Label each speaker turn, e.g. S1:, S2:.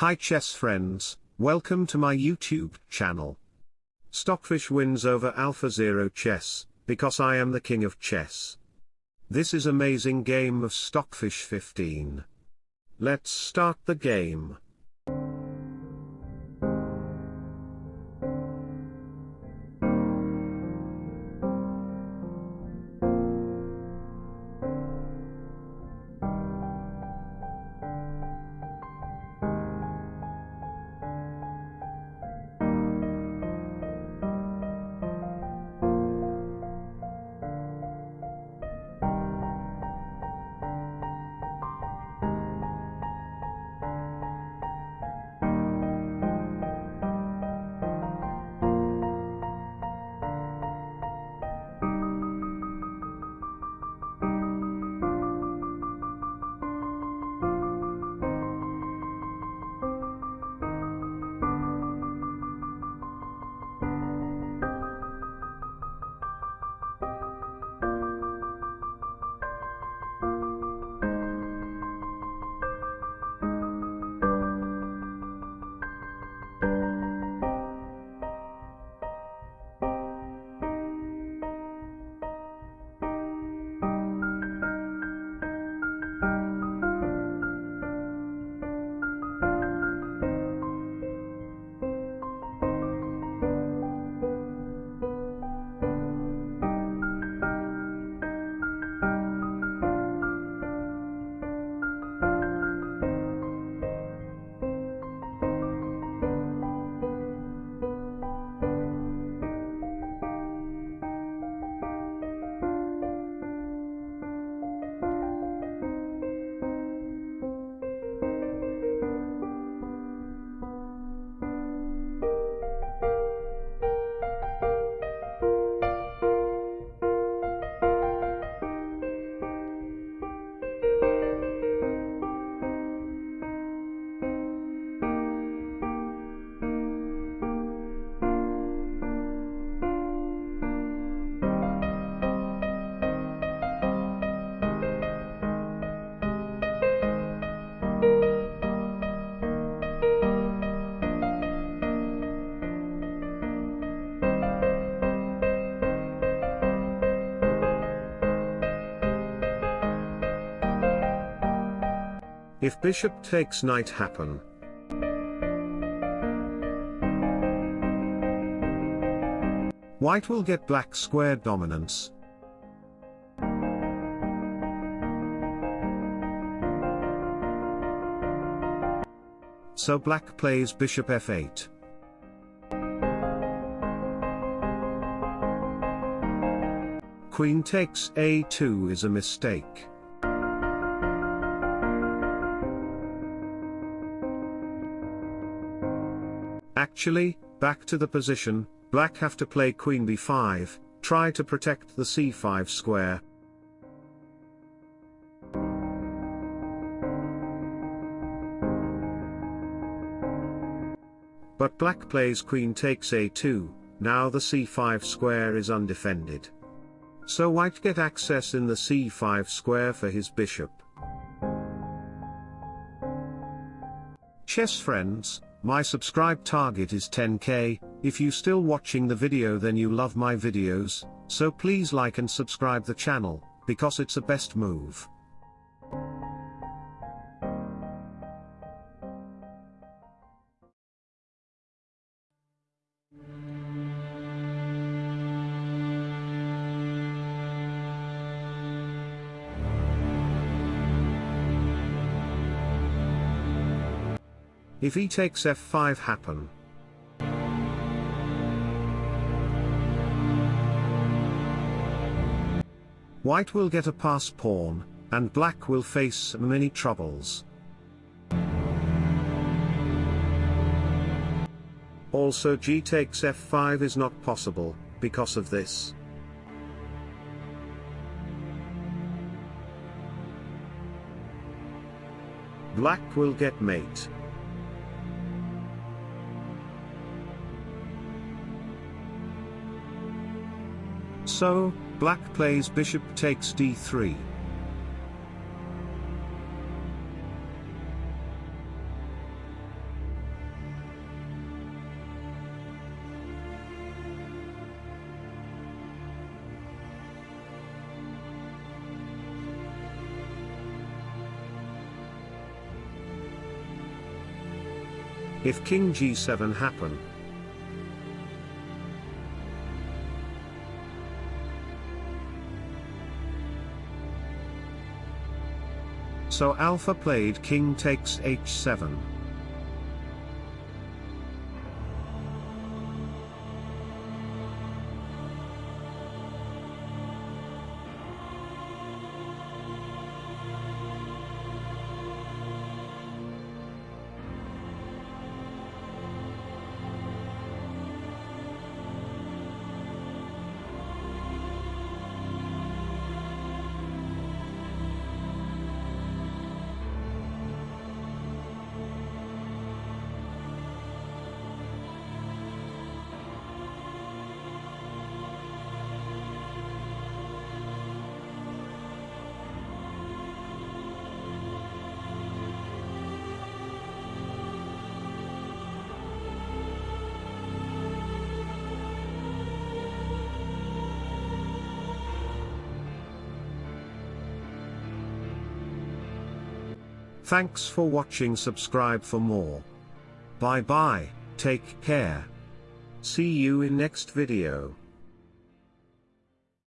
S1: Hi chess friends, welcome to my YouTube channel. Stockfish wins over AlphaZero Chess, because I am the king of chess. This is amazing game of Stockfish 15. Let's start the game. If bishop takes knight happen. White will get black square dominance. So black plays bishop f8. Queen takes a2 is a mistake. Actually, back to the position, black have to play queen b5, try to protect the c5 square. But black plays queen takes a2, now the c5 square is undefended. So white get access in the c5 square for his bishop. Chess friends, my subscribe target is 10k, if you still watching the video then you love my videos, so please like and subscribe the channel, because it's a best move. If he takes f5 happen. White will get a pass pawn, and black will face many troubles. Also g takes f5 is not possible, because of this. Black will get mate. So, black plays bishop takes d3. If king g7 happen, So alpha played king takes h7. Thanks for watching subscribe for more. Bye bye, take care. See you in next video.